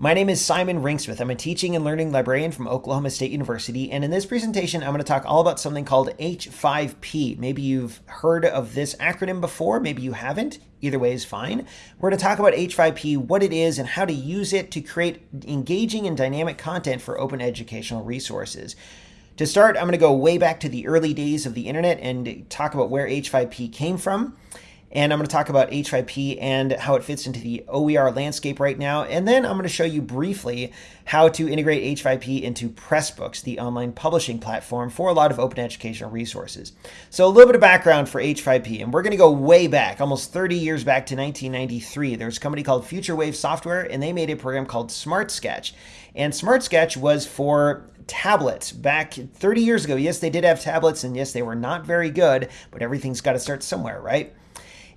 My name is Simon Rinksmith. I'm a teaching and learning librarian from Oklahoma State University, and in this presentation, I'm going to talk all about something called H5P. Maybe you've heard of this acronym before, maybe you haven't. Either way is fine. We're going to talk about H5P, what it is, and how to use it to create engaging and dynamic content for open educational resources. To start, I'm going to go way back to the early days of the internet and talk about where H5P came from and I'm going to talk about H5P and how it fits into the OER landscape right now. And then I'm going to show you briefly how to integrate H5P into Pressbooks, the online publishing platform for a lot of open educational resources. So a little bit of background for H5P, and we're going to go way back, almost 30 years back to 1993. There's a company called FutureWave Software, and they made a program called SmartSketch. And SmartSketch was for tablets back 30 years ago. Yes, they did have tablets, and yes, they were not very good, but everything's got to start somewhere, right?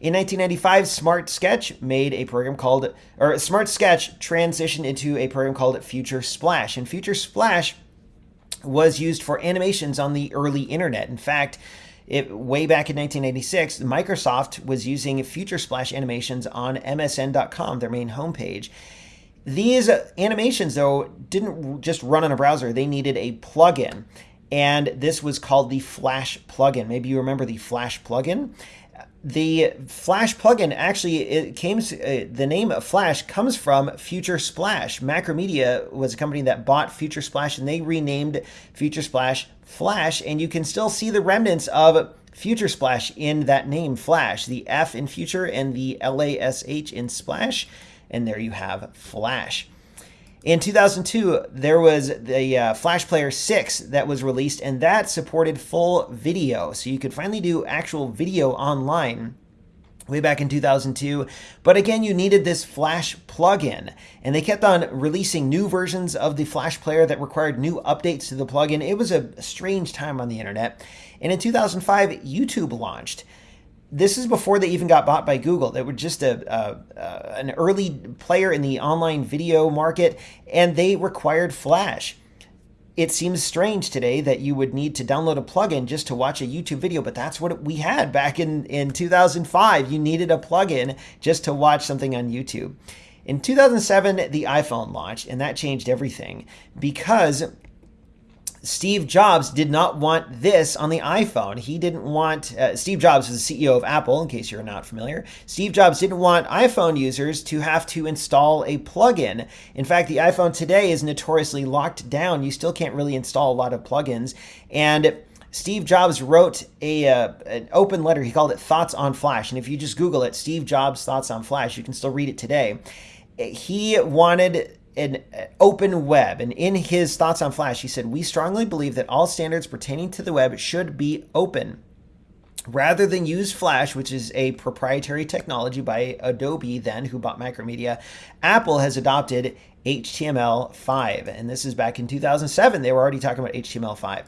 In 1995, Smart Sketch made a program called, or Smart Sketch transitioned into a program called Future Splash. And Future Splash was used for animations on the early internet. In fact, it, way back in 1986, Microsoft was using Future Splash animations on MSN.com, their main homepage. These animations, though, didn't just run on a browser. They needed a plugin. And this was called the Flash plugin. Maybe you remember the Flash plugin the Flash plugin actually it came uh, the name of Flash comes from Future Splash. Macromedia was a company that bought Future Splash and they renamed Future Splash Flash and you can still see the remnants of Future Splash in that name Flash, the F in Future and the LASH in Splash and there you have Flash. In 2002, there was the uh, Flash Player 6 that was released, and that supported full video. So you could finally do actual video online way back in 2002. But again, you needed this Flash plugin. And they kept on releasing new versions of the Flash player that required new updates to the plugin. It was a strange time on the internet. And in 2005, YouTube launched this is before they even got bought by Google. They were just a, a, a, an early player in the online video market, and they required Flash. It seems strange today that you would need to download a plugin just to watch a YouTube video, but that's what we had back in, in 2005. You needed a plugin just to watch something on YouTube. In 2007, the iPhone launched, and that changed everything because Steve Jobs did not want this on the iPhone. He didn't want, uh, Steve Jobs was the CEO of Apple, in case you're not familiar. Steve Jobs didn't want iPhone users to have to install a plugin. In fact, the iPhone today is notoriously locked down. You still can't really install a lot of plugins. And Steve Jobs wrote a uh, an open letter. He called it Thoughts on Flash. And if you just Google it, Steve Jobs Thoughts on Flash, you can still read it today. He wanted an uh, open web. And in his thoughts on Flash, he said, We strongly believe that all standards pertaining to the web should be open. Rather than use Flash, which is a proprietary technology by Adobe, then who bought Macromedia, Apple has adopted HTML5. And this is back in 2007. They were already talking about HTML5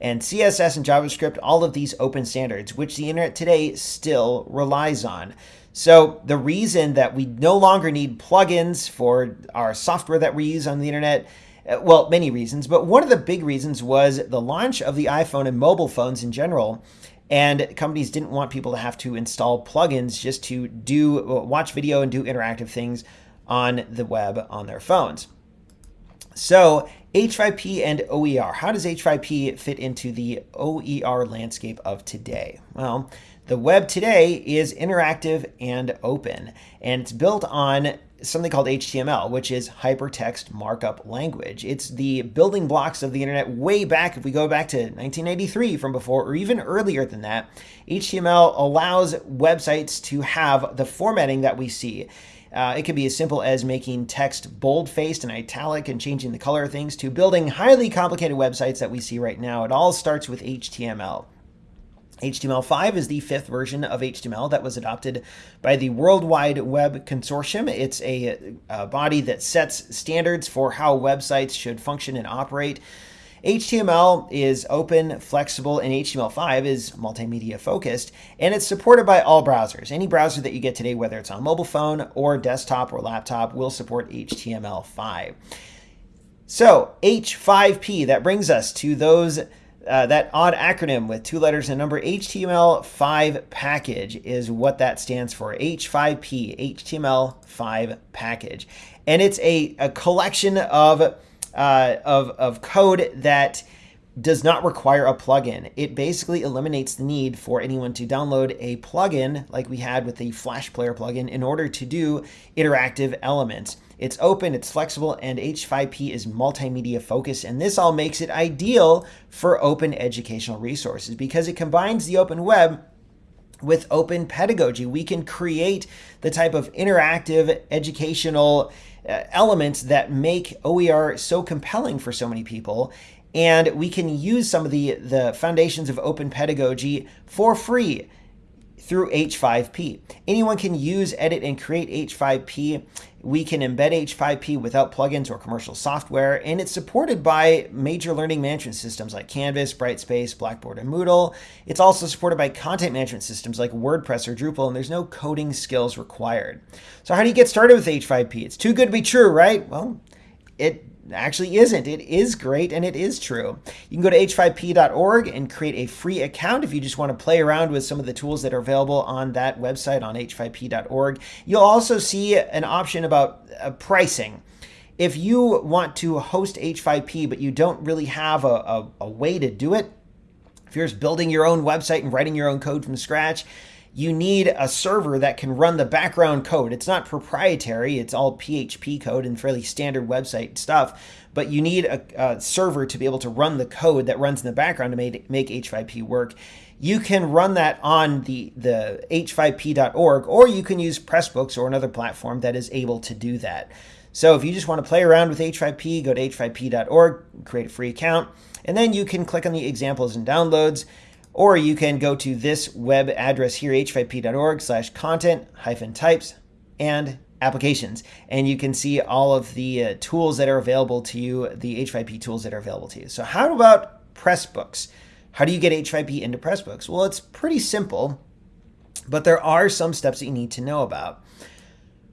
and CSS and JavaScript, all of these open standards, which the internet today still relies on. So the reason that we no longer need plugins for our software that we use on the internet, uh, well, many reasons, but one of the big reasons was the launch of the iPhone and mobile phones in general. And companies didn't want people to have to install plugins just to do uh, watch video and do interactive things on the web on their phones. So H5P and OER. How does H5P fit into the OER landscape of today? Well, the web today is interactive and open, and it's built on something called HTML, which is hypertext markup language. It's the building blocks of the internet way back, if we go back to 1983 from before, or even earlier than that. HTML allows websites to have the formatting that we see. Uh, it can be as simple as making text bold-faced and italic and changing the color of things to building highly complicated websites that we see right now. It all starts with HTML. HTML5 is the fifth version of HTML that was adopted by the World Wide Web Consortium. It's a, a, body that sets standards for how websites should function and operate. HTML is open, flexible, and HTML5 is multimedia focused, and it's supported by all browsers. Any browser that you get today, whether it's on mobile phone or desktop or laptop, will support HTML5. So H5P, that brings us to those uh, that odd acronym with two letters and number HTML5 package is what that stands for. H5P, HTML5 package. And it's a, a collection of, uh, of, of code that does not require a plugin. It basically eliminates the need for anyone to download a plugin like we had with the Flash Player plugin in order to do interactive elements. It's open, it's flexible, and H5P is multimedia focused, and this all makes it ideal for open educational resources because it combines the open web with open pedagogy. We can create the type of interactive educational uh, elements that make OER so compelling for so many people and we can use some of the, the foundations of open pedagogy for free through H5P. Anyone can use, edit, and create H5P. We can embed H5P without plugins or commercial software, and it's supported by major learning management systems like Canvas, Brightspace, Blackboard, and Moodle. It's also supported by content management systems like WordPress or Drupal, and there's no coding skills required. So how do you get started with H5P? It's too good to be true, right? Well, it actually isn't. It is great and it is true. You can go to h5p.org and create a free account if you just want to play around with some of the tools that are available on that website on h5p.org. You'll also see an option about uh, pricing. If you want to host H5P but you don't really have a, a, a way to do it, if you're just building your own website and writing your own code from scratch, you need a server that can run the background code. It's not proprietary, it's all PHP code and fairly standard website stuff, but you need a, a server to be able to run the code that runs in the background to make, make H5P work. You can run that on the, the h5p.org, or you can use Pressbooks or another platform that is able to do that. So if you just want to play around with H5P, go to h5p.org, create a free account, and then you can click on the examples and downloads. Or you can go to this web address here, h5p.org slash content hyphen types and applications. And you can see all of the uh, tools that are available to you, the H5P tools that are available to you. So how about Pressbooks? How do you get H5P into Pressbooks? Well, it's pretty simple, but there are some steps that you need to know about.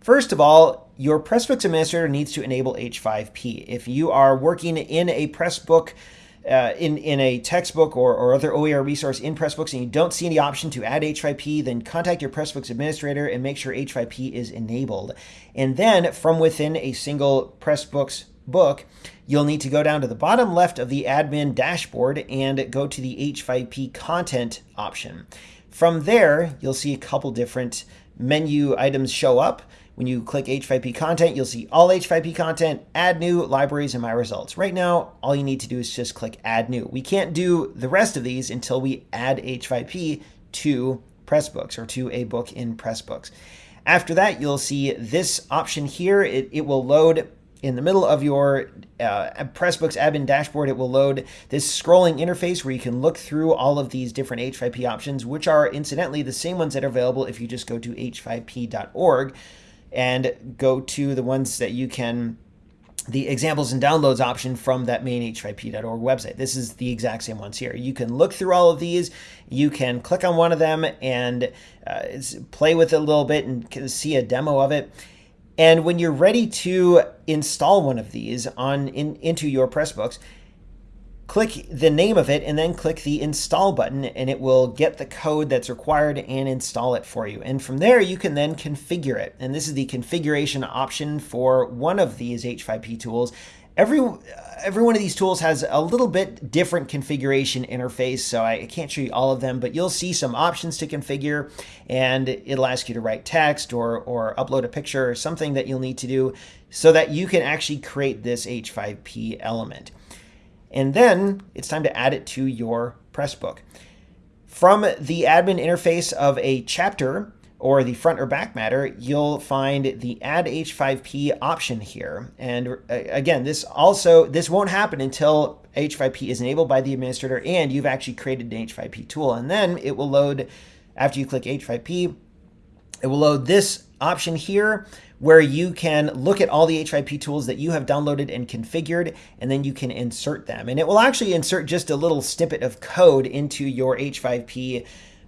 First of all, your Pressbooks administrator needs to enable H5P. If you are working in a Pressbook uh, in, in a textbook or, or other OER resource in Pressbooks and you don't see any option to add H5P, then contact your Pressbooks administrator and make sure H5P is enabled. And then from within a single Pressbooks book, you'll need to go down to the bottom left of the admin dashboard and go to the H5P content option. From there, you'll see a couple different menu items show up. When you click H5P content, you'll see all H5P content, add new, libraries, and my results. Right now, all you need to do is just click add new. We can't do the rest of these until we add H5P to Pressbooks or to a book in Pressbooks. After that, you'll see this option here. It, it will load in the middle of your uh, Pressbooks admin dashboard, it will load this scrolling interface where you can look through all of these different H5P options, which are incidentally the same ones that are available if you just go to h5p.org and go to the ones that you can the examples and downloads option from that main h5p.org website. This is the exact same ones here. You can look through all of these. You can click on one of them and uh, play with it a little bit and see a demo of it. And when you're ready to install one of these on in, into your Pressbooks, click the name of it and then click the install button and it will get the code that's required and install it for you. And from there, you can then configure it. And this is the configuration option for one of these H5P tools. Every, every one of these tools has a little bit different configuration interface, so I can't show you all of them, but you'll see some options to configure, and it'll ask you to write text or, or upload a picture or something that you'll need to do so that you can actually create this H5P element. And then it's time to add it to your Pressbook. From the admin interface of a chapter or the front or back matter, you'll find the add H5P option here. And uh, again, this also, this won't happen until H5P is enabled by the administrator and you've actually created an H5P tool. And then it will load, after you click H5P, it will load this option here where you can look at all the H5P tools that you have downloaded and configured, and then you can insert them. And it will actually insert just a little snippet of code into your H5P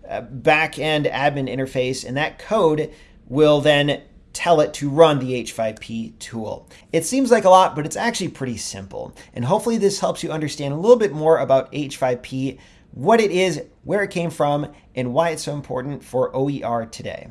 uh, backend admin interface, and that code will then tell it to run the H5P tool. It seems like a lot, but it's actually pretty simple. And hopefully this helps you understand a little bit more about H5P, what it is, where it came from, and why it's so important for OER today.